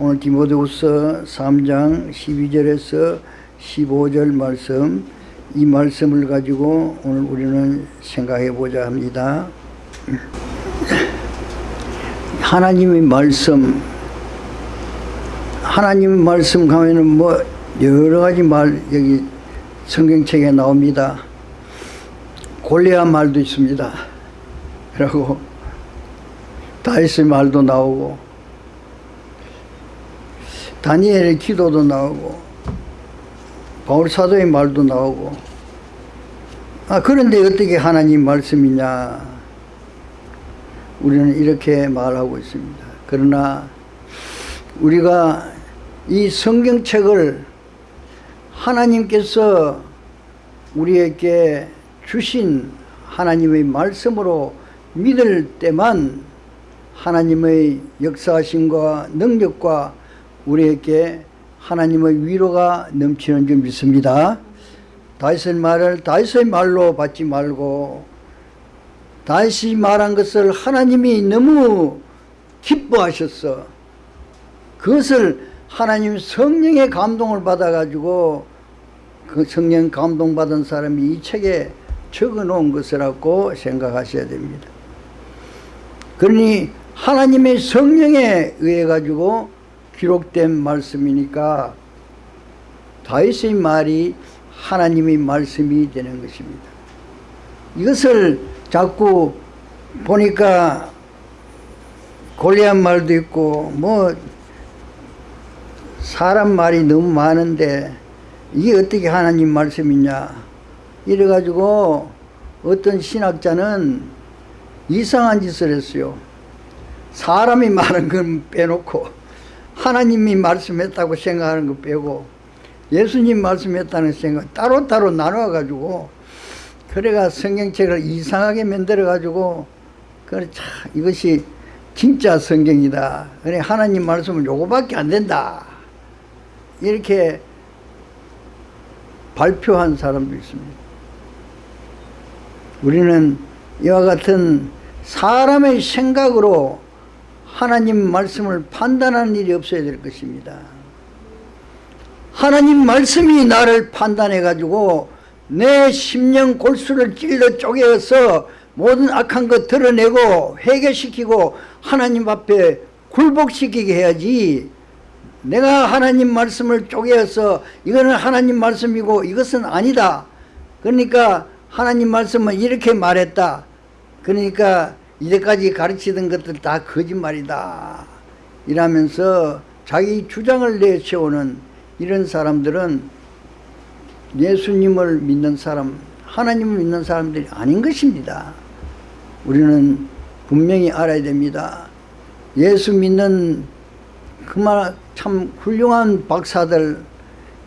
오늘 디모데후서 3장 12절에서 15절 말씀 이 말씀을 가지고 오늘 우리는 생각해 보자 합니다. 하나님의 말씀 하나님의 말씀 가면은 뭐 여러 가지 말 여기 성경책에 나옵니다. 골리앗 말도 있습니다. 그리고 다윗의 말도 나오고 다니엘의 기도도 나오고 바울 사도의 말도 나오고 아 그런데 어떻게 하나님 말씀이냐 우리는 이렇게 말하고 있습니다. 그러나 우리가 이 성경책을 하나님께서 우리에게 주신 하나님의 말씀으로 믿을 때만 하나님의 역사하심과 능력과 우리에게 하나님의 위로가 넘치는 줄 믿습니다. 다윗의 말을 다윗의 말로 받지 말고 다윗이 말한 것을 하나님이 너무 기뻐하셨어. 그것을 하나님 성령의 감동을 받아가지고 그 성령 감동받은 사람이 이 책에 적어 놓은 것이라고 생각하셔야 됩니다. 그러니 하나님의 성령에 의해 가지고 기록된 말씀이니까 다윗의 말이 하나님의 말씀이 되는 것입니다. 이것을 자꾸 보니까 골리앗 말도 있고 뭐 사람 말이 너무 많은데 이게 어떻게 하나님 말씀이냐 이래가지고 어떤 신학자는 이상한 짓을 했어요. 사람이 말한 건 빼놓고 하나님이 말씀했다고 생각하는 거 빼고 예수님 말씀했다는 생각 따로따로 나눠가지고 그래가 성경책을 이상하게 만들어가지고 그래 참 이것이 진짜 성경이다. 그래 하나님 말씀은 요거밖에 안 된다. 이렇게 발표한 사람도 있습니다. 우리는 이와 같은 사람의 생각으로 하나님 말씀을 판단하는 일이 없어야 될 것입니다. 하나님 말씀이 나를 판단해 가지고 내 심령 골수를 찔러 쪼개어서 모든 악한 것 드러내고 회개시키고 하나님 앞에 굴복시키게 해야지 내가 하나님 말씀을 쪼개어서 이거는 하나님 말씀이고 이것은 아니다. 그러니까 하나님 말씀은 이렇게 말했다. 그러니까 이제까지 가르치던 것들 다 거짓말이다. 이러면서 자기 주장을 내세우는 이런 사람들은 예수님을 믿는 사람, 하나님을 믿는 사람들이 아닌 것입니다. 우리는 분명히 알아야 됩니다. 예수 믿는 그말 참 훌륭한 박사들,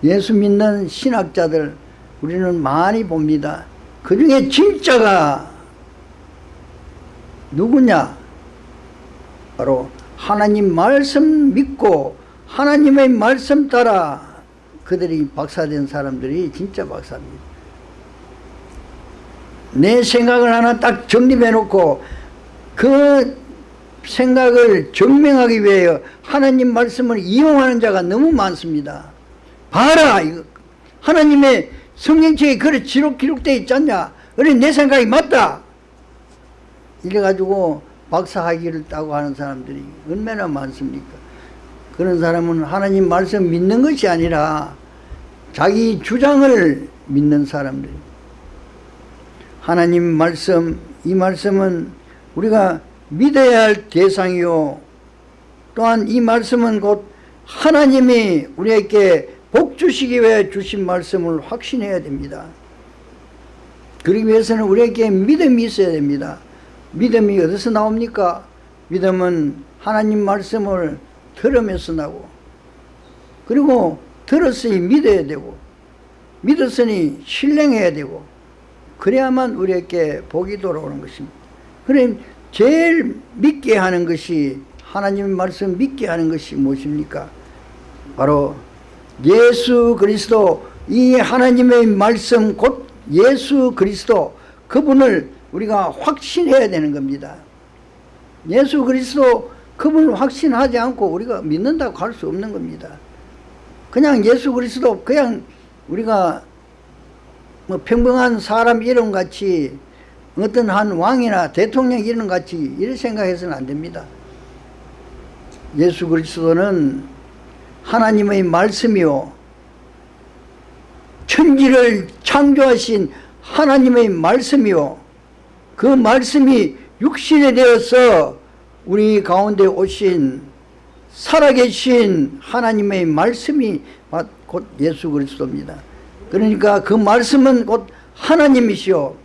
예수 믿는 신학자들 우리는 많이 봅니다. 그 중에 진짜가 누구냐? 바로 하나님 말씀 믿고 하나님의 말씀 따라 그들이 박사된 사람들이 진짜 박사입니다. 내 생각을 하나 딱 정립해 놓고 그 생각을 증명하기 위하여 하나님 말씀을 이용하는 자가 너무 많습니다. 봐라 이거 하나님의 성경책에 그래 기록, 기록되어 있지 않냐 그래 내 생각이 맞다 이래가지고 박사학위를 따고 하는 사람들이 얼마나 많습니까? 그런 사람은 하나님 말씀 믿는 것이 아니라 자기 주장을 믿는 사람들. 하나님 말씀 이 말씀은 우리가 믿어야 할 대상이요. 또한 이 말씀은 곧 하나님이 우리에게 복 주시기 위해 주신 말씀을 확신해야 됩니다. 그러기 위해서는 우리에게 믿음이 있어야 됩니다 믿음이 어디서 나옵니까? 믿음은 하나님 말씀을 들으면서 나고 그리고 들었으니 믿어야 되고 믿었으니 신뢰해야 되고 그래야만 우리에게 복이 돌아오는 것입니다 그럼 제일 믿게 하는 것이 하나님의 말씀 믿게 하는 것이 무엇입니까? 바로 예수 그리스도 이 하나님의 말씀 곧 예수 그리스도 그분을 우리가 확신해야 되는 겁니다. 예수 그리스도 그분을 확신하지 않고 우리가 믿는다고 할 수 없는 겁니다. 그냥 예수 그리스도 그냥 우리가 뭐 평범한 사람 이름 같이 어떤 한 왕이나 대통령 이름 같이 이렇게 생각해서는 안 됩니다. 예수 그리스도는 하나님의 말씀이요 천지를 창조하신 하나님의 말씀이요 그 말씀이 육신이 되어서 우리 가운데 오신 살아계신 하나님의 말씀이 곧 예수 그리스도입니다. 그러니까 그 말씀은 곧 하나님이시오.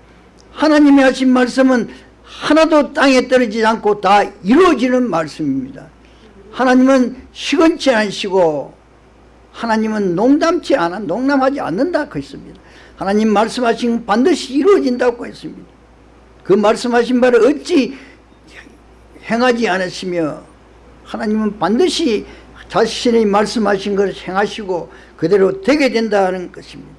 하나님이 하신 말씀은 하나도 땅에 떨어지지 않고 다 이루어지는 말씀입니다. 하나님은 시건치 않으시고 하나님은 농담치 않아 농담하지 않는다 그 했습니다. 하나님 말씀하신 반드시 이루어진다고 했습니다. 그 말씀하신 바를 어찌 행하지 않았으며 하나님은 반드시 자신의 말씀하신 것을 행하시고 그대로 되게 된다는 것입니다.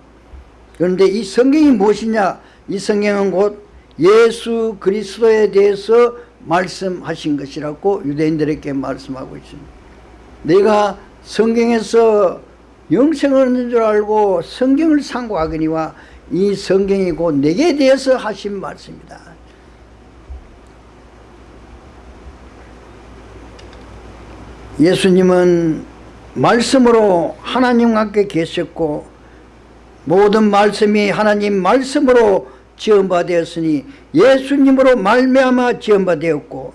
그런데 이 성경이 무엇이냐? 이 성경은 곧 예수 그리스도에 대해서 말씀하신 것이라고 유대인들에게 말씀하고 있습니다. 내가 성경에서 영생을 얻는 줄 알고 성경을 상고하거니와 이 성경이 곧 내게 대해서 하신 말씀이다. 예수님은 말씀으로 하나님과 함께 계셨고 모든 말씀이 하나님 말씀으로 지원받았으니 예수님으로 말미암아 지원받았고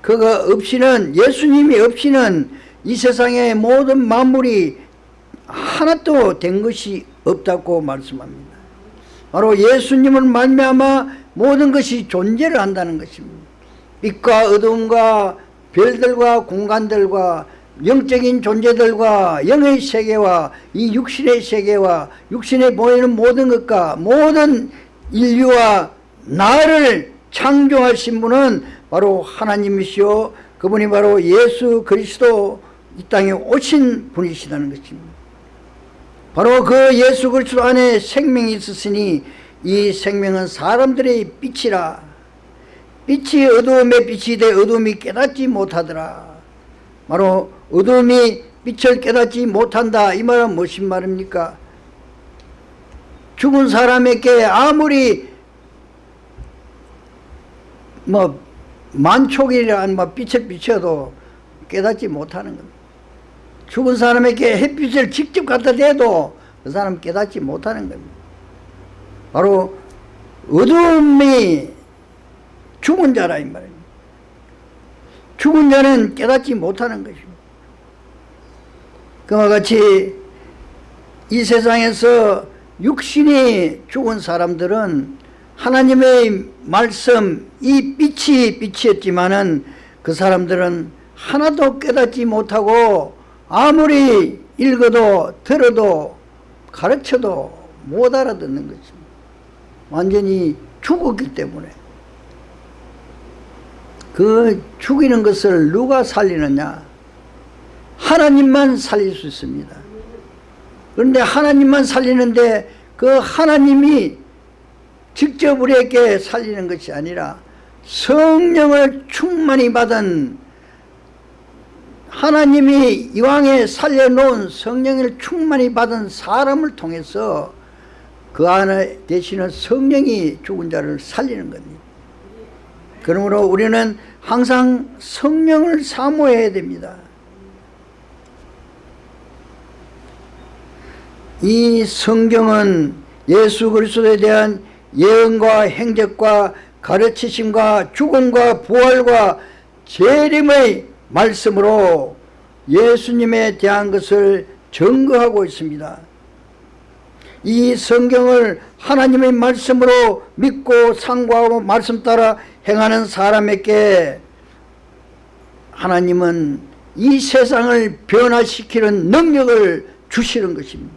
그가 없이는 예수님이 없이는 이 세상의 모든 만물이 하나도 된 것이 없다고 말씀합니다. 바로 예수님을 말미암아 모든 것이 존재를 한다는 것입니다. 빛과 어둠과 별들과 공간들과 영적인 존재들과 영의 세계와 이 육신의 세계와 육신에 보이는 모든 것과 모든 인류와 나를 창조하신 분은 바로 하나님이시오 그분이 바로 예수 그리스도 이 땅에 오신 분이시다는 것입니다. 바로 그 예수 그리스도 안에 생명이 있었으니 이 생명은 사람들의 빛이라 빛이 어두움의 빛이 돼 어두움이 깨닫지 못하더라. 바로 어둠이 빛을 깨닫지 못한다. 이 말은 무슨 말입니까? 죽은 사람에게 아무리 뭐 만촉이란 뭐 빛을 비춰도 깨닫지 못하는 겁니다. 죽은 사람에게 햇빛을 직접 갖다 대도 그 사람 깨닫지 못하는 겁니다. 바로 어둠이 죽은 자라 이 말입니다. 죽은 자는 깨닫지 못하는 것입니다. 그와 같이 이 세상에서 육신이 죽은 사람들은 하나님의 말씀 이 빛이 빛이었지만은 그 사람들은 하나도 깨닫지 못하고 아무리 읽어도 들어도 가르쳐도 못 알아듣는 것입니다. 완전히 죽었기 때문에 그 죽이는 것을 누가 살리느냐 하나님만 살릴 수 있습니다. 그런데 하나님만 살리는데 그 하나님이 직접 우리에게 살리는 것이 아니라 성령을 충만히 받은 하나님이 이왕에 살려놓은 성령을 충만히 받은 사람을 통해서 그 안에 계시는 성령이 죽은 자를 살리는 겁니다. 그러므로 우리는 항상 성령을 사모해야 됩니다. 이 성경은 예수 그리스도에 대한 예언과 행적과 가르치심과 죽음과 부활과 재림의 말씀으로 예수님에 대한 것을 증거하고 있습니다. 이 성경을 하나님의 말씀으로 믿고 상고하고 말씀 따라 행하는 사람에게 하나님은 이 세상을 변화시키는 능력을 주시는 것입니다.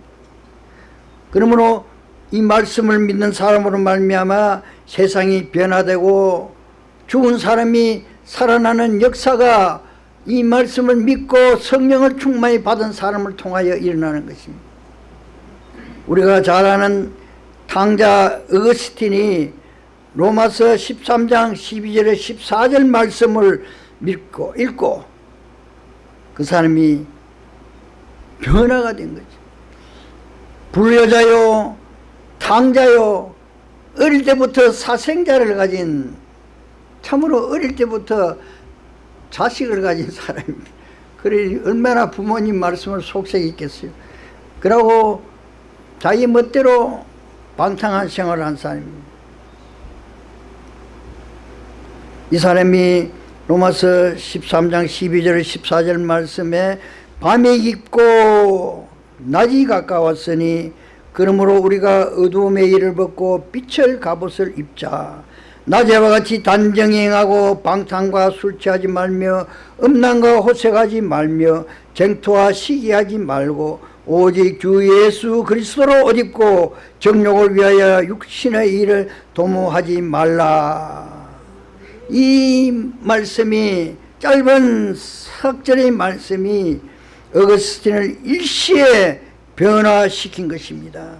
그러므로 이 말씀을 믿는 사람으로 말미암아 세상이 변화되고 죽은 사람이 살아나는 역사가 이 말씀을 믿고 성령을 충만히 받은 사람을 통하여 일어나는 것입니다. 우리가 잘 아는 탕자 어거스틴이 로마서 13장 12절에 14절 말씀을 믿고 읽고 그 사람이 변화가 된 거지. 불효자요, 탕자요, 어릴 때부터 사생자를 가진 참으로 어릴 때부터 자식을 가진 사람입니다. 그래 얼마나 부모님 말씀을 속색이 있겠어요. 그러고 자기 멋대로 방탕한 생활을 한 사람입니다. 이 사람이 로마서 13장 12절 14절 말씀에 밤이 깊고 낮이 가까웠으니 그러므로 우리가 어두움의 일을 벗고 빛을 갑옷을 입자 낮에와 같이 단정행하고 방탕과 술 취하지 말며 음란과 호색하지 말며 쟁토와 시기하지 말고 오직 주 예수 그리스도로 옷 입고 정욕을 위하여 육신의 일을 도모하지 말라 이 말씀이 짧은 석절의 말씀이 어거스틴을 일시에 변화시킨 것입니다.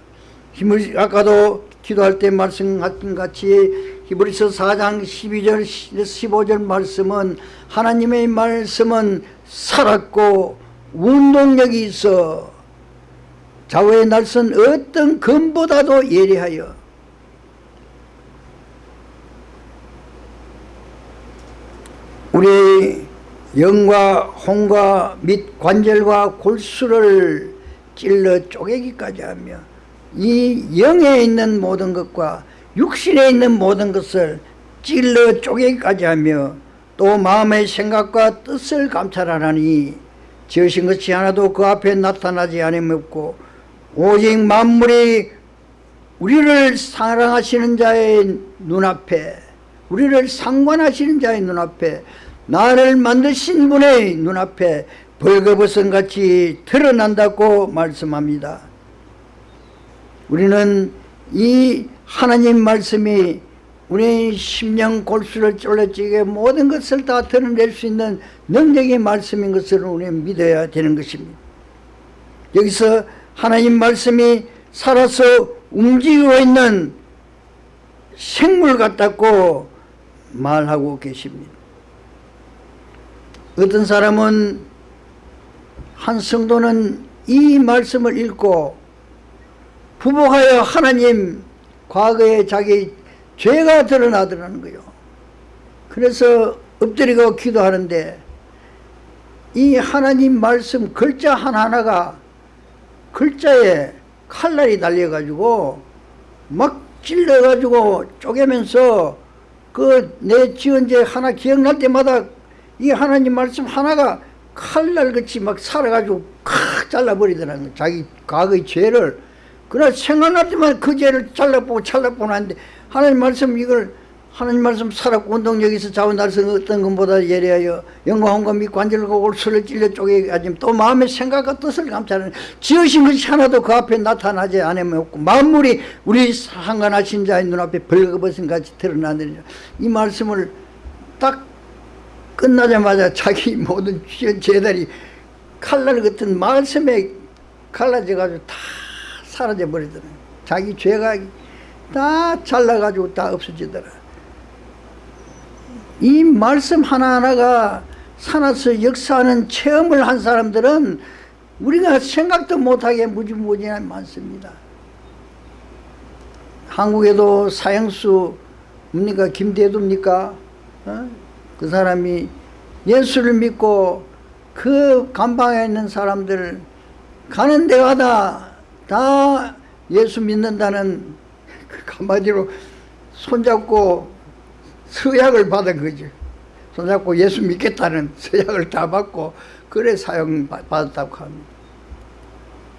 아까도 기도할 때 말씀하신 같이 히브리서 4장 12절 15절 말씀은 하나님의 말씀은 살았고 운동력이 있어 좌우의 날선 어떤 금보다도 예리하여 우리의 영과 홍과 및 관절과 골수를 찔러 쪼개기까지 하며 이 영에 있는 모든 것과 육신에 있는 모든 것을 찔러 쪼개기까지 하며 또 마음의 생각과 뜻을 감찰하라니 지으신 것이 하나도 그 앞에 나타나지 않음없고 오직 만물이 우리를 사랑하시는 자의 눈앞에 우리를 상관하시는 자의 눈앞에 나를 만드신 분의 눈앞에 벌거벗은 같이 드러난다고 말씀합니다. 우리는 이 하나님 말씀이 우리의 심령 골수를 쫄라찌게 모든 것을 다 드러낼 수 있는 능력의 말씀인 것을 우리는 믿어야 되는 것입니다. 여기서 하나님 말씀이 살아서 움직이고 있는 생물 같다고 말하고 계십니다. 어떤 사람은 한 성도는 이 말씀을 읽고 부복하여 하나님 과거에 자기 죄가 드러나더라는 거요. 그래서 엎드리고 기도하는데 이 하나님 말씀 글자 하나하나가 글자에 칼날이 달려가지고 막 찔러가지고 쪼개면서 그 내 지은 죄 하나 기억날 때마다 이 하나님 말씀 하나가 칼날같이 막 살아가지고 칵 잘라버리더라는 거예요. 자기 과거의 죄를 그러나 생각날 때만 그 죄를 잘라보고 잘라보고 하는데 하나님 말씀 이걸 하나님 말씀 살았고 운동력에서 자원 날선 어떤 것보다 예리하여 영광과 및 관절과 골수를 찔러 쪼개가지고 또 마음의 생각과 뜻을 감찰하는 지으신 것이 하나도 그 앞에 나타나지 않으면 없고 만물이 우리 상관하신 자의 눈앞에 벌거벗은 같이 드러나느니이 말씀을 딱 끝나자마자 자기 모든 죄들이 칼날 같은 말씀에 갈라져가지고 다 사라져 버리더라 자기 죄가 다 잘라가지고 다 없어지더라 이 말씀 하나하나가 살아서 역사하는 체험을 한 사람들은 우리가 생각도 못하게 무지무지하 많습니다. 한국에도 사형수 뭡니까 김대두입니까? 어? 그 사람이 예수를 믿고 그 감방에 있는 사람들 가는 데마다 다 예수 믿는다는 그 한마디로 손잡고 서약을 받은 거죠. 손잡고 예수 믿겠다는 서약을 다 받고 그래 사용 받았다고 합니다.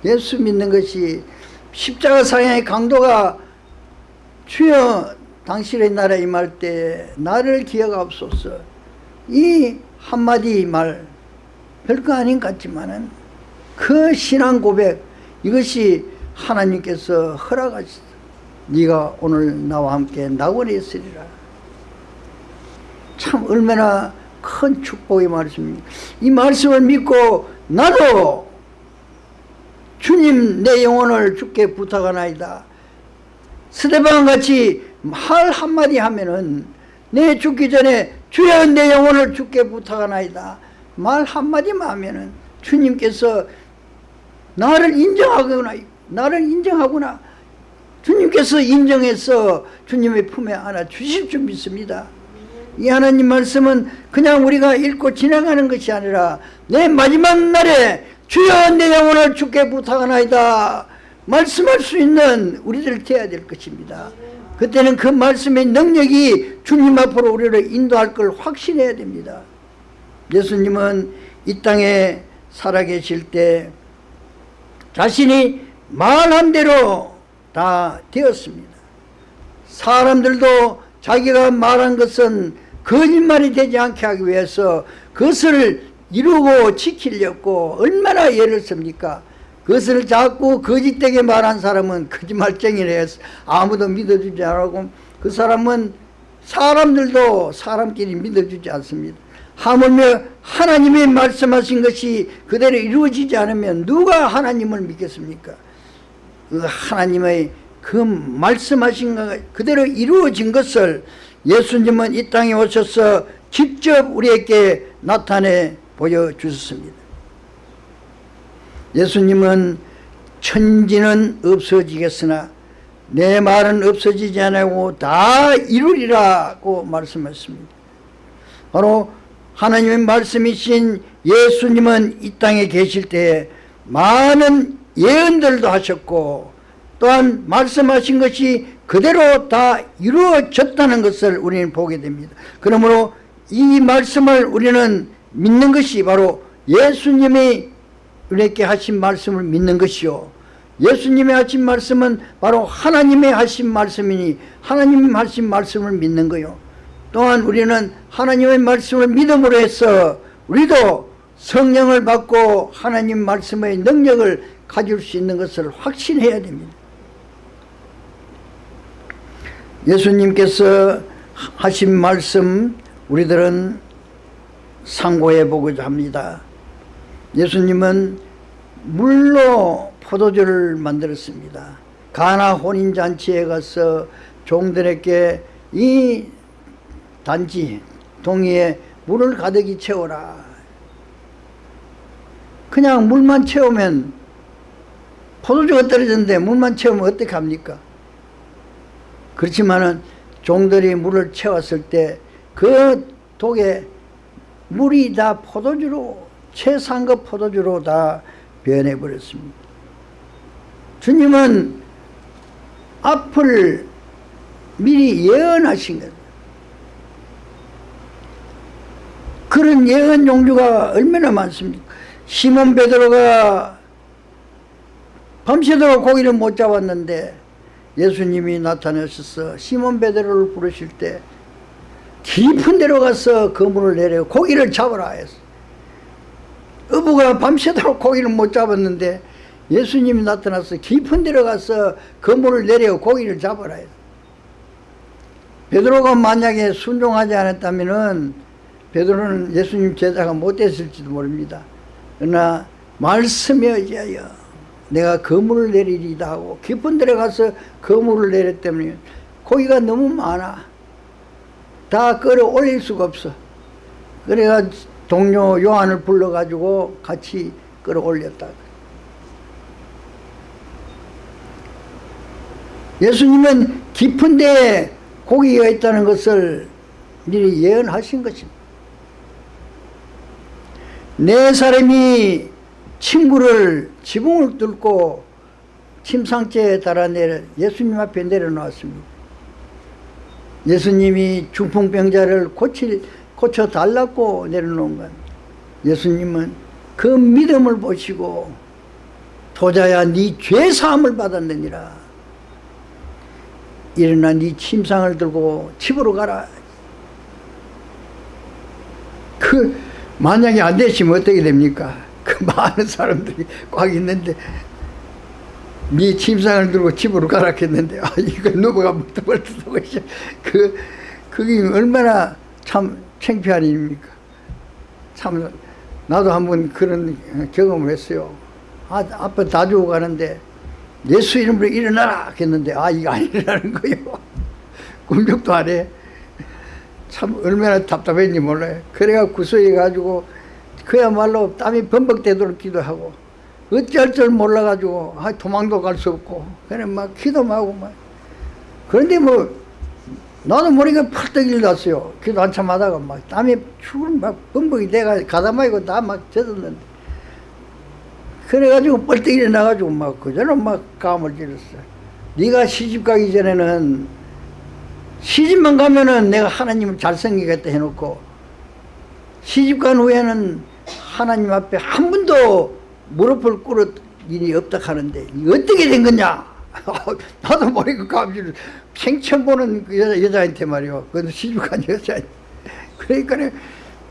예수 믿는 것이 십자가 사형의 강도가 주여 당신의 나라에 임할 때 나를 기억하옵소서 이 한마디 말 별거 아닌 것 같지만은 그 신앙 고백 이것이 하나님께서 허락하시다 네가 오늘 나와 함께 낙원에 있으리라 참 얼마나 큰 축복의 말씀입니다. 이 말씀을 믿고 나도 주님 내 영혼을 주께 부탁하나이다. 스테반 같이 말 한마디 하면은 내 죽기 전에 주여 내 영혼을 주께 부탁하나이다 말 한마디만 하면은 주님께서 나를 인정하거나 나를 인정하구나 주님께서 인정해서 주님의 품에 안아 주실 줄 믿습니다 이 하나님 말씀은 그냥 우리가 읽고 지나가는 것이 아니라 내 마지막 날에 주여 내 영혼을 주께 부탁하나이다 말씀할 수 있는 우리들 되어야 될 것입니다. 그때는 그 말씀의 능력이 주님 앞으로 우리를 인도할 걸 확신해야 됩니다. 예수님은 이 땅에 살아계실 때 자신이 말한 대로 다 되었습니다. 사람들도 자기가 말한 것은 거짓말이 되지 않게 하기 위해서 그것을 이루고 지키려고 얼마나 예를 씁니까? 그것을 자꾸 거짓되게 말한 사람은 거짓말쟁이래 아무도 믿어주지 않고 그 사람은 사람들도 사람끼리 믿어주지 않습니다. 하물며 하나님이 말씀하신 것이 그대로 이루어지지 않으면 누가 하나님을 믿겠습니까? 그 하나님의 그 말씀하신 것 그대로 이루어진 것을 예수님은 이 땅에 오셔서 직접 우리에게 나타내 보여주셨습니다. 예수님은 천지는 없어지겠으나 내 말은 없어지지 않고 다 이루리라고 말씀했습니다. 바로 하나님의 말씀이신 예수님은 이 땅에 계실 때 많은 예언들도 하셨고 또한 말씀하신 것이 그대로 다 이루어졌다는 것을 우리는 보게 됩니다. 그러므로 이 말씀을 우리는 믿는 것이 바로 예수님이 우리에게 하신 말씀을 믿는 것이요. 예수님의 하신 말씀은 바로 하나님의 하신 말씀이니 하나님이 하신 말씀을 믿는 거요. 또한 우리는 하나님의 말씀을 믿음으로 해서 우리도 성령을 받고 하나님 말씀의 능력을 가질 수 있는 것을 확신해야 됩니다 예수님께서 하신 말씀 우리들은 상고해 보고자 합니다. 예수님은 물로 포도주를 만들었습니다. 가나 혼인잔치에 가서 종들에게 이 단지 동이에 물을 가득히 채워라. 그냥 물만 채우면 포도주가 떨어졌는데 물만 채우면 어떻게 합니까 그렇지만은 종들이 물을 채웠을 때 그 독에 물이 다 포도주로 최상급 포도주로 다 변해버렸습니다. 주님은 앞을 미리 예언하신 거예요 그런 예언 종류가 얼마나 많습니까? 시몬 베드로가 밤새도록 고기를 못 잡았는데 예수님이 나타나셔서 시몬 베드로를 부르실 때 깊은 데로 가서 그물을 내려 고기를 잡으라 했어. 어부가 밤새도록 고기를 못 잡았는데 예수님이 나타나서 깊은 데로 가서 그물을 내려 고기를 잡으라 했어 베드로가 만약에 순종하지 않았다면 베드로는 예수님 제자가 못 됐을지도 모릅니다. 그러나 말씀에 의하여 내가 그물을 내리리다 하고 깊은 데로 가서 그물을 내렸다면 고기가 너무 많아. 다 끌어올릴 수가 없어. 그래가 동료 요한을 불러가지고 같이 끌어올렸다. 예수님은 깊은 데에 고기가 있다는 것을 미리 예언하신 것입니다. 네 사람이 친구를 지붕을 뚫고 침상째에 달아내 예수님 앞에 내려놓았습니다. 예수님이 중풍병자를 고칠, 고쳐달라고 내려놓은 것 예수님은 그 믿음을 보시고 도자야 네 죄사함을 받았느니라. 일어나 네 침상을 들고 집으로 가라. 그 만약에 안 되시면 어떻게 됩니까 그 많은 사람들이 꽉 있는데 네 침상을 들고 집으로 가라 했는데 아 이거 누가 벌떡벌떡 그 그게 얼마나 참 창피한 일입니까? 참 나도 한번 그런 경험을 했어요. 아, 아빠 다 주고 가는데 예수 이름으로 일어나라 했는데 아 이거 안 일어나는 거예요. 꿈쩍도 안해. 참 얼마나 답답했는지 몰라요. 그래가 구수해가지고 그야말로 땀이 범벅되도록 기도하고 어찌할 줄 몰라가지고 아, 도망도 갈 수 없고 그래 막 기도만 하고 막 그런데 뭐 나도 모르게 펄떡 일났어요. 기도 한참 하다가 막 땀이 죽을 막 범벅이 돼가 가다마이고 다 막 젖었는데 그래가지고 뻘떡 일어나가지고 막 그저는 막 감을 질렀어. 네가 시집 가기 전에는 시집만 가면은 내가 하나님을 잘생기겠다 해놓고 시집 간 후에는 하나님 앞에 한 번도 무릎을 꿇을 일이 없다 하는데 어떻게 된 거냐? 나도 모르고 감지를 생처음 보는 그 여자, 여자한테 말이요. 그것도 시집 간 여자. 그러니까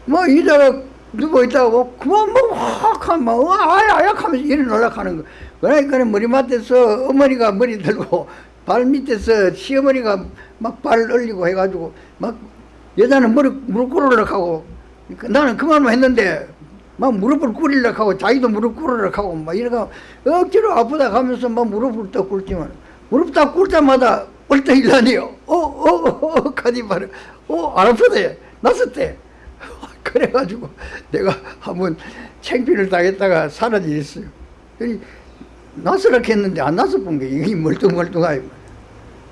뭐 여자가 누워 있다고 그만 뭐 확 하면 막 아약 하면서 일어나려 하는 거. 그러니까 머리맡에서 어머니가 머리 들고 발 밑에서 시어머니가 막 발을 올리고 해가지고 막 여자는 머리 무릎 꿇으려고 하고 그 나는 그만만 했는데 막 무릎을 꿇으려고 하고 자기도 무릎 꿇으려고 하고 막 이래가 억지로 아프다 하면서 막 무릎을 딱 꿇지만 무릎 딱 꿇자마자 얼떡 일라니요. 어어어 가지 말어 어안 아프대. 났었대. 그래가지고 내가 한번 챙피를 당했다가 사라지겠어요. 나스락 했는데 안 나서 본 게. 이게 멀뚱멀뚱하고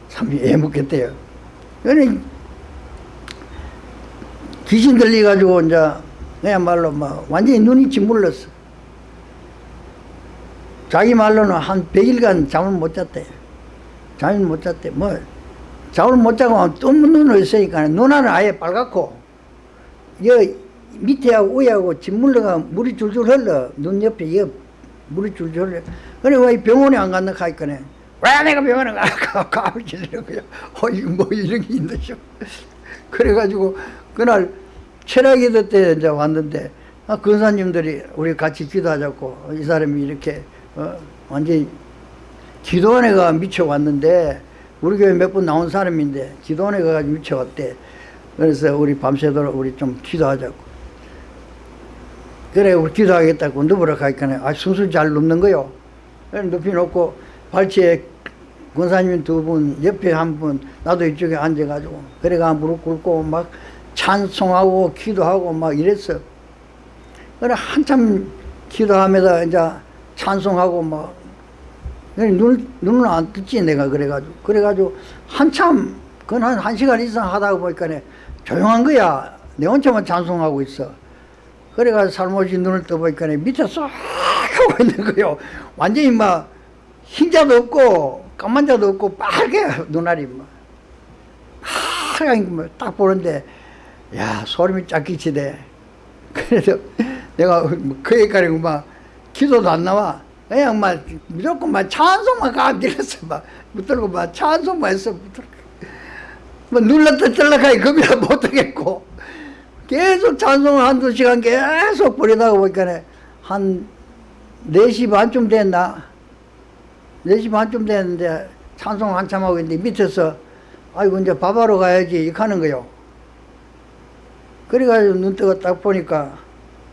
참 애먹겠대요. 그러니 귀신 들려가지고 이제 그야말로 막 완전히 눈이 짓물렀어. 자기 말로는 한 100일간 잠을 못 잤대. 잠을 못 잤대. 뭐 잠을 못 자고 또 눈을 있으니까 눈알은 아예 빨갛고 여 밑에하고 위하고 짓물러가 물이 줄줄 흘러. 눈 옆에 여 물이 줄줄 흘러. 그래 왜 병원에 안 갔나 하니까네. 왜 내가 병원에 가? 가르치는 거야 어이 뭐 이런 게 있나 싶어. 그래가지고 그날 철학기도 때 이제 왔는데 아, 근사님들이 우리 같이 기도하자고 이 사람이 이렇게 어, 완전히 기도원에 가 미쳐 왔는데 우리 교회 몇 분 나온 사람인데 기도원에 가가지고 미쳐 왔대. 그래서 우리 밤새도록 우리 좀 기도하자고. 그래 우리 기도하겠다고 누구라 가니까 아 순수 잘 눕는 거요. 그래 눕히 놓고 발치에 권사님 두 분 옆에 한 분 나도 이쪽에 앉아가지고 그래가 무릎 꿇고 막 찬송하고 기도하고 막 이랬어 그래 한참 기도하면서 이제 찬송하고 막 눈, 눈은 안 뜨지 내가 그래가지고. 그래가지고 한참 그건 한, 한 시간 이상 하다가 보니까 조용한 거야. 내 혼자만 찬송하고 있어. 그래가지고 살못이 눈을 떠보니까 밑에 쏙 하고 있는 거요. 완전히 막 흰자도 없고 까만 자도 없고 빨개 눈알이 막. 하얀 딱 보는데 야 소름이 쫙 끼치대 그래서 내가 그 얘기까지 막 기도도 안 나와. 그냥 막 무조건 막 찬송만 가들었어 막 붙들고 막 찬송만 했어 붙들고. 뭐 눌렀다 뜰락하니 겁이나 못하겠고. 계속 찬송을 한두 시간 계속 부리다가 보니까 한 4시 반쯤 됐나? 4시 반쯤 됐는데 찬송 한참 하고 있는데 밑에서 아이고 이제 밥하러 가야지. 이렇게 하는 거요 그래가지고 눈 뜨고 딱 보니까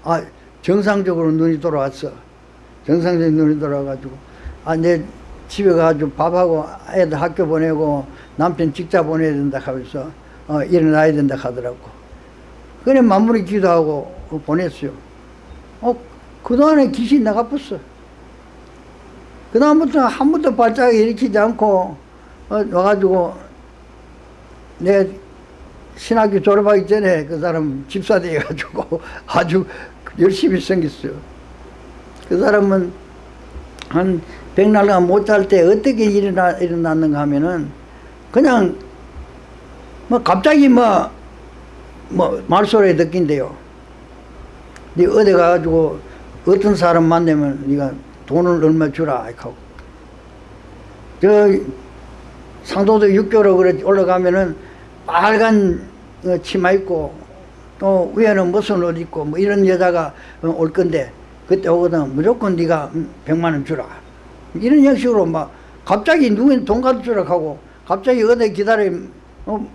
아 정상적으로 눈이 돌아왔어. 정상적인 눈이 돌아와가지고. 아내 집에 가가지고 밥하고 애들 학교 보내고 남편 직자 보내야 된다 하면서 어, 일어나야 된다 하더라고. 그래 마무리 기도하고 보냈어요. 어 그동안에 귀신 나가봤어. 그 다음부터 한 번도 발작 일으키지 않고 어, 와가지고 내 신학교 졸업하기 전에 그 사람 집사 돼가지고 아주 열심히 생겼어요. 그 사람은 한 백날간 못 잘 때 어떻게 일어나, 일어났는가 하면은 그냥 뭐 갑자기 뭐, 뭐 말소리 듣긴데요. 네 어디 가가지고 어떤 사람 만나면 네가 돈을 얼마 주라 하고 저 상도도 육교로 그래 올라가면은 빨간 어, 치마 입고 또 위에는 무슨 옷 입고 뭐 이런 여자가 어, 올 건데 그때 오거든. 무조건 네가 백만 원 주라. 이런 형식으로 막 갑자기 누구는 돈 가져주라 하고 갑자기 어디 기다려. 어,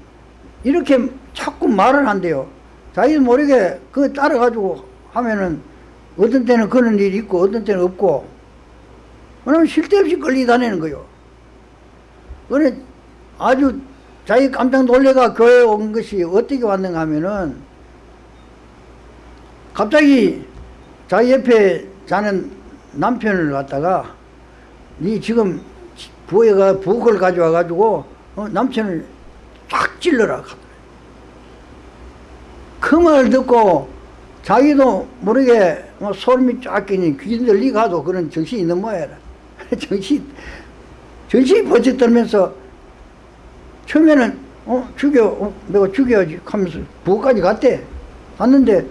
이렇게 자꾸 말을 한대요. 자기 모르게 그거 따라가지고 하면은 어떤 때는 그런 일이 있고 어떤 때는 없고. 그러면 쉴데 없이 끌리 다니는 거요. 그래 아주 자기 깜짝 놀래가 교회에 온 것이 어떻게 왔는가 하면은 갑자기 자기 옆에 자는 남편을 갖다가 니 지금 부에가 부엌을 가져와 가지고 어, 남편을 쫙 찔러라. 그말 듣고 자기도 모르게 뭐 소름이 쫙 끼니 귀신들 리 가도 그런 정신이 있는 모양이라. 정신 정신이 번쩍 들면서 처음에는 어 죽여 어, 내가 죽여야지 하면서 부엌까지 갔대. 갔는데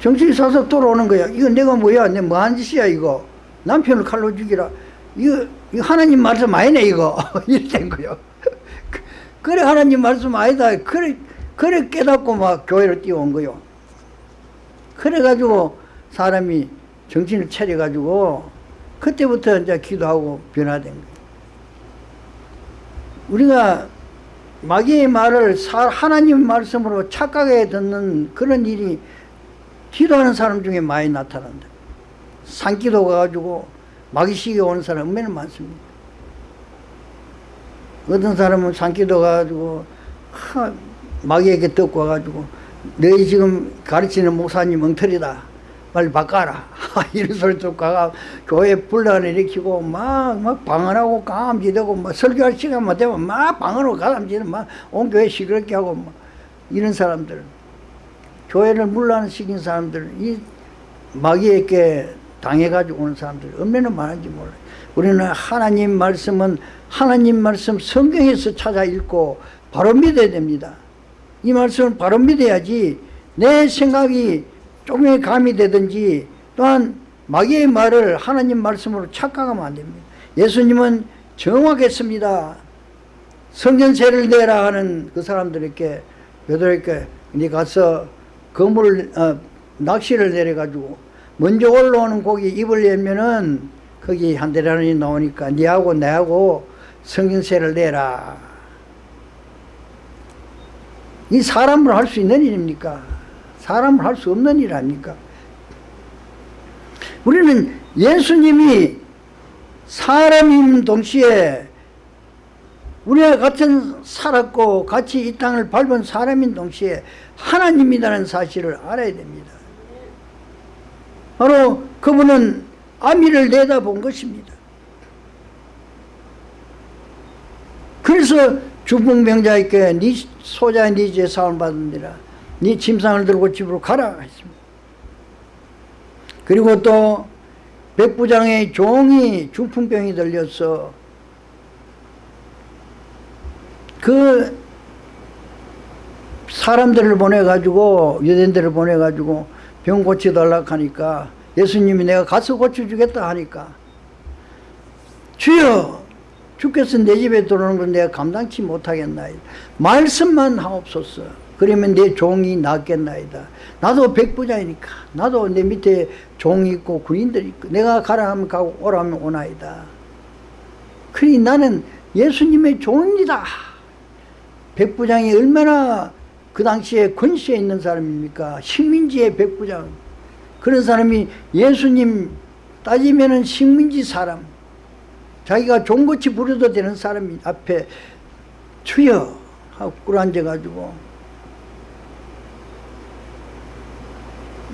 정신이 사서 돌아오는 거야. 이거 내가 뭐야? 내 뭐한 짓이야 이거? 남편을 칼로 죽이라. 이거, 이거 하나님 말씀 아니네 이거. 된 거요 그래 하나님 말씀 아니다. 그래 그래 깨닫고 막 교회로 뛰어온 거요. 그래가지고 사람이 정신을 차려가지고 그때부터 이제 기도하고 변화된 거예요. 우리가 마귀의 말을 하나님 말씀으로 착각해 듣는 그런 일이 기도하는 사람 중에 많이 나타난다. 산기도 가가지고 마귀식이 오는 사람 얼마나 많습니다. 어떤 사람은 산기도 가가지고 하, 마귀에게 듣고 와가지고 너희 지금 가르치는 목사님 엉터리다. 빨리 바꿔라. 이런 소리 듣고 가가 교회 분란을 일으키고 막, 막 방언하고 감지되고 막 설교할 시간만 되면 막 방언하고 감지는 막온 교회 시끄럽게 하고 막 이런 사람들. 교회를 물란시킨 사람들, 이 마귀에게 당해가지고 오는 사람들 얼마나 많은지 몰라요. 우리는 하나님 말씀은 하나님 말씀 성경에서 찾아 읽고 바로 믿어야 됩니다. 이 말씀을 바로 믿어야지 내 생각이 조금의 감이 되든지 또한 마귀의 말을 하나님 말씀으로 착각하면 안 됩니다. 예수님은 정확했습니다. 성전세를 내라 하는 그 사람들에게 베드로에게 네 가서 그물 어, 낚시를 내려가지고 먼저 올라오는 고기 입을 열면은 거기 한 대라는이 나오니까 니하고 내하고 성전세를 내라. 이 사람으로 할 수 있는 일입니까? 사람을 할 수 없는 일 아닙니까? 우리는 예수님이 사람인 동시에 우리와 같은 살았고 같이 이 땅을 밟은 사람인 동시에 하나님이라는 사실을 알아야 됩니다. 바로 그분은 아미를 내다본 것입니다. 그래서 주봉병자에게 네 소자의 네 죄 사함을 받으니라 네 침상을 들고 집으로 가라 했습니다. 그리고 또 백부장의 종이 중풍병이 들려서 그 사람들을 보내가지고 유대인들을 보내가지고 병 고쳐달라고 하니까 예수님이 내가 가서 고쳐주겠다 하니까 주여 주께서 내 집에 들어오는 걸 내가 감당치 못하겠나이다 말씀만 하옵소서 그러면 내 종이 낫겠나이다 나도 백부장이니까 나도 내 밑에 종이 있고 군인들이 있고 내가 가라 하면 가고 오라 하면 오나이다 그러니 나는 예수님의 종입니다 백부장이 얼마나 그 당시에 권세에 있는 사람입니까? 식민지의 백부장. 그런 사람이 예수님 따지면은 식민지 사람. 자기가 종고치 부려도 되는 사람이 앞에 주여 하고 꿇어 앉아가지고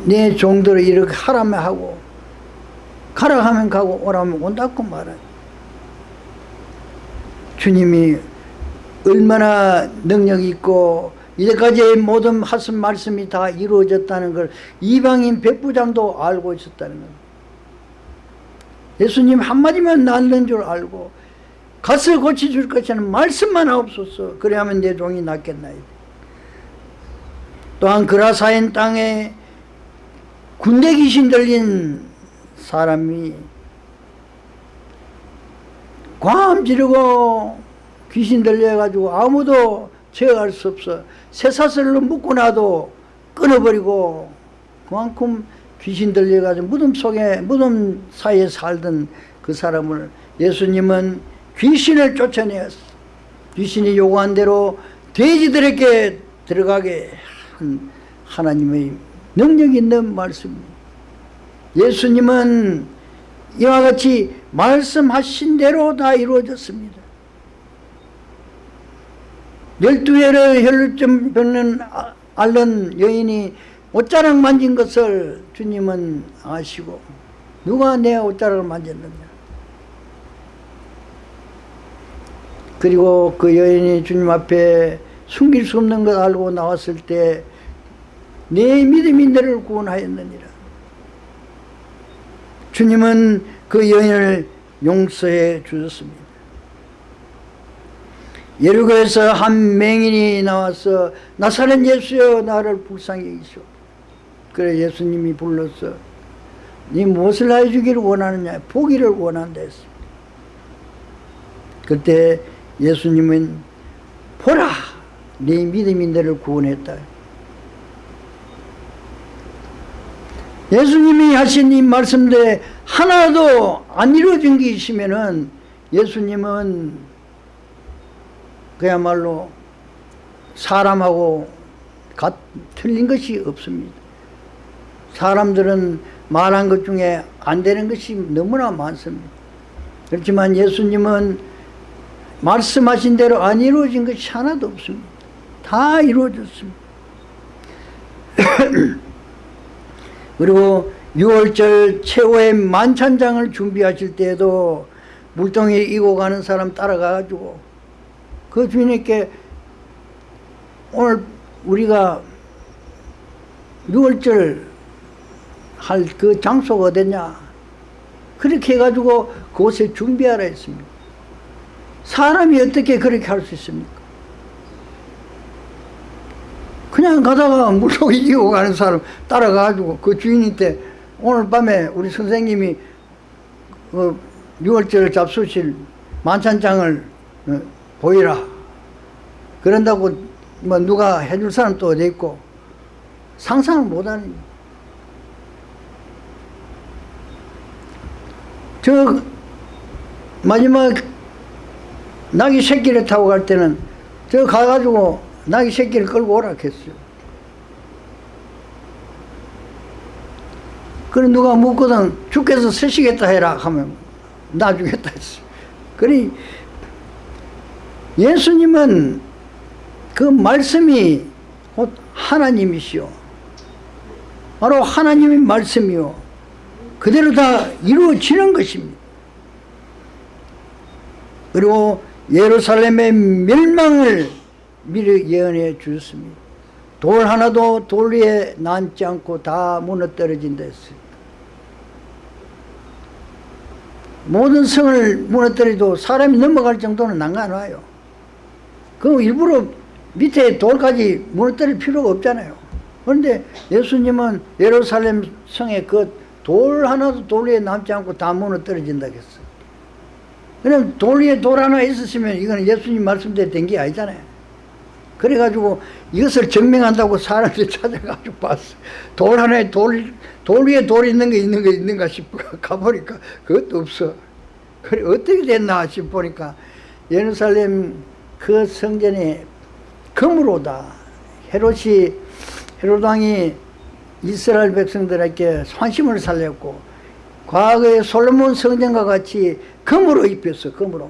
내 종들을 이렇게 하라면 하고 가라 하면 가고 오라면 온다고 말해. 주님이 얼마나 능력이 있고 이제까지의 모든 하신 말씀이 다 이루어졌다는 걸 이방인 백부장도 알고 있었다는 것 예수님 한마디만 낫는 줄 알고 가서 고쳐줄 것이는 말씀만 없었어. 그래 하면 내 종이 낫겠나이다. 또한 그라사인 땅에 군대 귀신 들린 사람이 광 지르고 귀신 들려가지고 아무도 제어할 수 없어. 쇠사슬로 묶고 나도 끊어버리고 그만큼 귀신 들려가지고 무덤 속에 무덤 사이에 살던 그 사람을 예수님은 귀신을 쫓아내었어. 귀신이 요구한 대로 돼지들에게 들어가게 한 하나님의 능력 있는 말씀입니다 예수님은 이와 같이 말씀하신 대로 다 이루어졌습니다. 열두 해를 혈루증 병는 아- 앓는 여인이 옷자락 만진 것을 주님은 아시고 누가 내 옷자락을 만졌느냐? 그리고 그 여인이 주님 앞에 숨길 수 없는 것 알고 나왔을 때 내 믿음이 너를 구원하였느니라. 주님은 그 여인을 용서해 주셨습니다. 예루가에서 한 맹인이 나와서 나사렛 예수여 나를 불쌍히 여기시오. 그래 예수님이 불렀어 네 무엇을 해주기를 원하느냐 보기를 원한다 했어 그때 예수님은 보라 네 믿음이 너를 구원했다 예수님이 하신 이 말씀들에 하나도 안 이루어진 게 있으면은 예수님은 그야말로 사람하고 같, 틀린 것이 없습니다. 사람들은 말한 것 중에 안 되는 것이 너무나 많습니다. 그렇지만 예수님은 말씀하신 대로 안 이루어진 것이 하나도 없습니다. 다 이루어졌습니다. 그리고 6월절 최후의 만찬장을 준비하실 때에도 물동이 이고 가는 사람 따라가가지고 그 주인에게 오늘 우리가 6월절 할 그 장소가 어딨냐? 그렇게 해가지고 그곳에 준비하라 했습니다. 사람이 어떻게 그렇게 할 수 있습니까 그냥 가다가 물속에 이고 가는 사람 따라가가지고 그 주인한테 오늘 밤에 우리 선생님이 그 6월절 잡수실 만찬장을 어, 보이라. 그런다고 뭐 누가 해줄 사람 또 어디 있고 상상을 못하는. 저 마지막 낙이 새끼를 타고 갈 때는 저 가가지고 낙이 새끼를 끌고 오라 했어요. 그래 누가 묻거든 죽겠어 쓰시겠다 해라 하면 나 주겠다 했어 그래 예수님은 그 말씀이 곧 하나님이시오. 바로 하나님의 말씀이요. 그대로 다 이루어지는 것입니다. 그리고 예루살렘의 멸망을 미리 예언해 주셨습니다. 돌 하나도 돌 위에 남지 않고 다 무너뜨려진다 했어요 모든 성을 무너뜨려도 사람이 넘어갈 정도는 난간 와요. 그 일부러 밑에 돌까지 무너뜨릴 필요가 없잖아요. 그런데 예수님은 예루살렘 성에 그 돌 하나도 돌 위에 남지 않고 다 무너뜨려진다 했어 그럼 돌 위에 돌 하나 있었으면 이거는 예수님 말씀대로 된 게 아니잖아요 그래가지고 이것을 증명한다고 사람들이 찾아가지고 봤어. 돌 하나에 돌, 돌 위에 돌 있는 게 있는 거 있는가 싶어. 가보니까 그것도 없어. 그래 어떻게 됐나 싶으니까 예루살렘 그 성전에 금으로다. 헤롯이 헤롯 왕이 이스라엘 백성들에게 환심을 살렸고 과거에 솔로몬 성전과 같이 금으로 입혔어 금으로.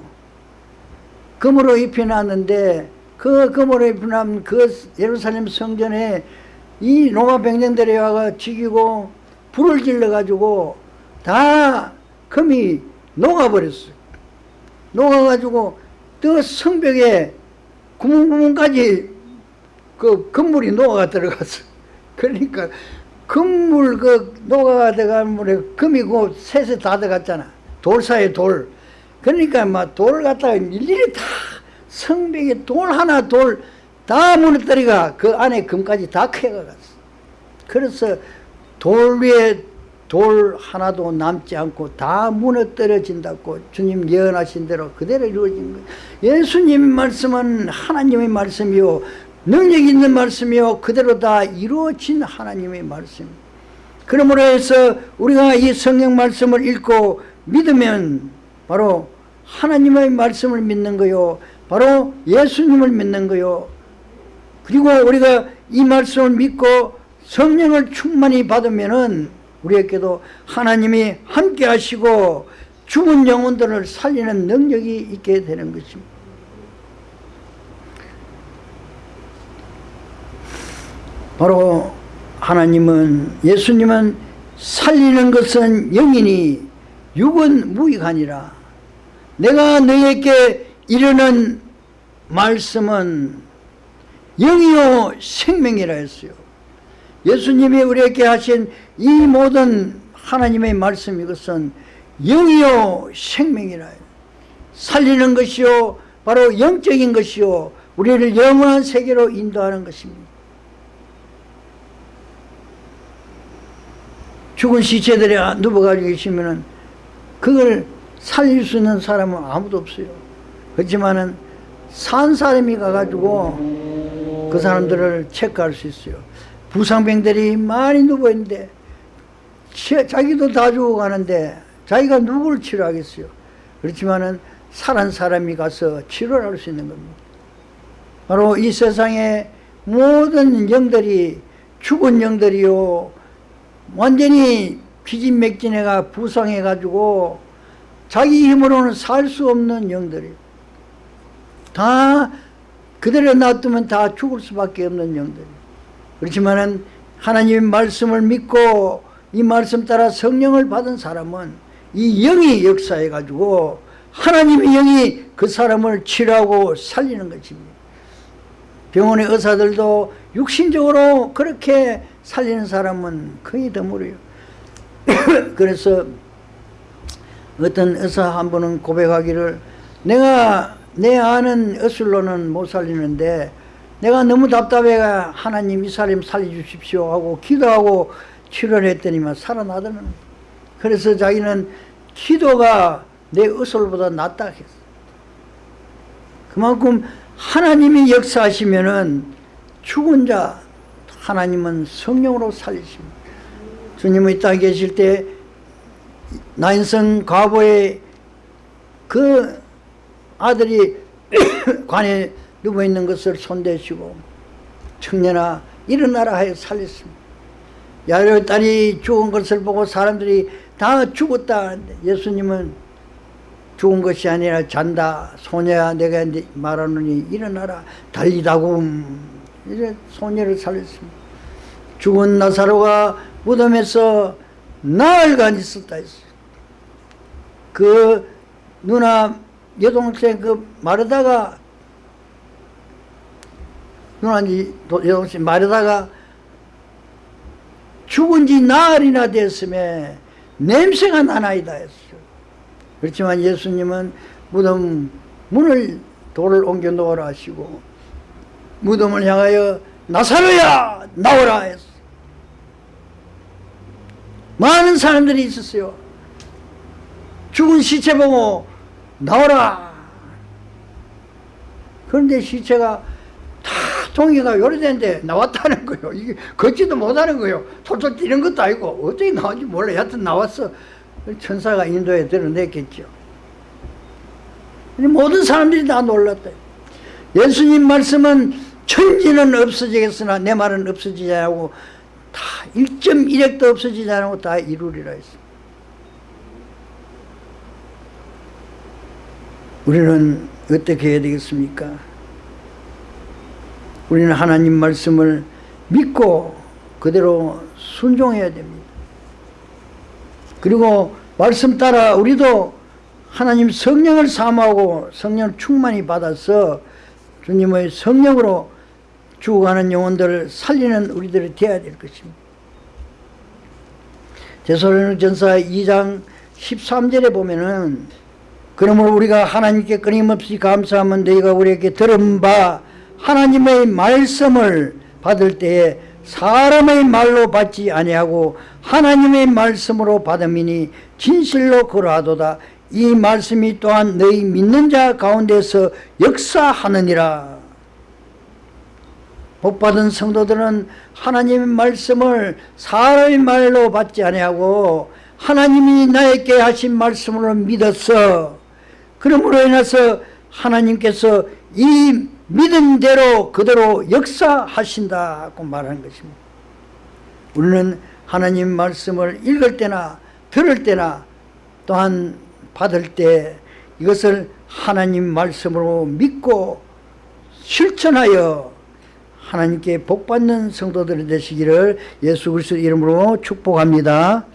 금으로 입혀놨는데 그 금으로 입혀놓은 그 예루살렘 성전에 이 로마 병정들이 와가 죽이고 불을 질러가지고 다 금이 녹아버렸어 녹아가지고 또 성벽에 구멍구멍까지 그 금물이 녹아가 들어갔어 그러니까 금물 그 녹아가 들어간 물에 금이 그 셋에 다 들어갔잖아. 돌 사이에 돌. 그러니까 막 돌 갖다가 일일이 다 성벽에 돌 하나 돌 다 무너뜨리가 그 안에 금까지 다 캐가갔어. 그래서 돌 위에 돌 하나도 남지 않고 다 무너뜨려진다고 주님 예언하신 대로 그대로 이루어진 거예요. 예수님 말씀은 하나님의 말씀이요 능력 있는 말씀이요 그대로 다 이루어진 하나님의 말씀. 그러므로 해서 우리가 이 성경 말씀을 읽고 믿으면 바로 하나님의 말씀을 믿는 거요 바로 예수님을 믿는 거요. 그리고 우리가 이 말씀을 믿고 성령을 충만히 받으면은 우리에게도 하나님이 함께 하시고 죽은 영혼들을 살리는 능력이 있게 되는 것입니다. 바로 하나님은 예수님은 살리는 것은 영이니 육은 무익하니라. 내가 너에게 이르는 말씀은 영이요 생명이라 했어요. 예수님이 우리에게 하신 이 모든 하나님의 말씀 이것은 영이요 생명이라 해요. 살리는 것이요 바로 영적인 것이요 우리를 영원한 세계로 인도하는 것입니다. 죽은 시체들이 누워가지고 계시면은 그걸 살릴 수 있는 사람은 아무도 없어요. 그렇지만은 산 사람이 가가지고 그 사람들을 체크할 수 있어요. 부상병들이 많이 누워있는데 자기도 다 죽어가는데 자기가 누구를 치료하겠어요. 그렇지만은 살한 사람이 가서 치료를 할 수 있는 겁니다. 바로 이 세상의 모든 영들이 죽은 영들이요 완전히 피진맥진해가 부상해가지고 자기 힘으로는 살 수 없는 영들이 다 그대로 놔두면 다 죽을 수밖에 없는 영들이 그렇지만은 하나님의 말씀을 믿고 이 말씀 따라 성령을 받은 사람은 이 영이 역사해가지고 하나님의 영이 그 사람을 치료하고 살리는 것입니다 병원의 의사들도 육신적으로 그렇게 살리는 사람은 거의 드물어요. 그래서 어떤 의사 한 분은 고백하기를 내가 내 아는 의술로는 못 살리는데 내가 너무 답답해가 하나님 이 사람 살려주십시오 하고 기도하고 치료를 했더니만 살아나더는 그래서 자기는 기도가 내 의술보다 낫다 했어. 그만큼 하나님이 역사하시면은 죽은 자 하나님은 성령으로 살리십니다. 주님은 이 땅에 계실 때 나인성 과부의 그 아들이 관에 누워있는 것을 손대시고 청년아 일어나라 하여 살렸습니다. 야외 딸이 죽은 것을 보고 사람들이 다 죽었다 예수님은 죽은 것이 아니라 잔다 소녀야 내가 말하노니 일어나라 달리다고. 이제 소녀를 살렸습니다. 죽은 나사로가 무덤에서 나흘간 있었다 했어요. 그 누나 여동생 그 마르다가 누나 여동생 마르다가 죽은 지 나흘이나 됐음에 냄새가 나나이다 했어요. 그렇지만 예수님은 무덤 문을 돌을 옮겨 놓으라 하시고 무덤을 향하여 나사로야 나오라 했어 많은 사람들이 있었어요. 죽은 시체 보고 나오라 그런데 시체가 다 동이가 요래된데 나왔다는 거예요 이게 걷지도 못하는 거예요 톨톨 뛰는 것도 아니고 어떻게 나온지 몰라 여하튼 나왔어 천사가 인도에 드러냈겠죠. 모든 사람들이 다 놀랐다. 예수님 말씀은 천지는 없어지겠으나 내 말은 없어지지 않고 다 1.1핵도 없어지지 않고 다 이루리라 했습니다. 우리는 어떻게 해야 되겠습니까? 우리는 하나님 말씀을 믿고 그대로 순종해야 됩니다. 그리고 말씀 따라 우리도 하나님 성령을 사모하고 성령 충만히 받아서 주님의 성령으로 죽어가는 영혼들을 살리는 우리들이 되어야 될 것입니다. 제소로전서 2장 13절에 보면은 그러므로 우리가 하나님께 끊임없이 감사하면 너희가 우리에게 들은 바 하나님의 말씀을 받을 때에 사람의 말로 받지 아니하고 하나님의 말씀으로 받음이니 진실로 그러하도다. 이 말씀이 또한 너희 믿는 자 가운데서 역사하느니라. 복받은 성도들은 하나님의 말씀을 사람의 말로 받지 아니하고 하나님이 나에게 하신 말씀으로 믿었어 그러므로 인해서 하나님께서 이 믿은 대로 그대로 역사하신다고 말하는 것입니다. 우리는 하나님 말씀을 읽을 때나 들을 때나 또한 받을 때 이것을 하나님 말씀으로 믿고 실천하여 하나님께 복받는 성도들이 되시기를 예수 그리스도 이름으로 축복합니다.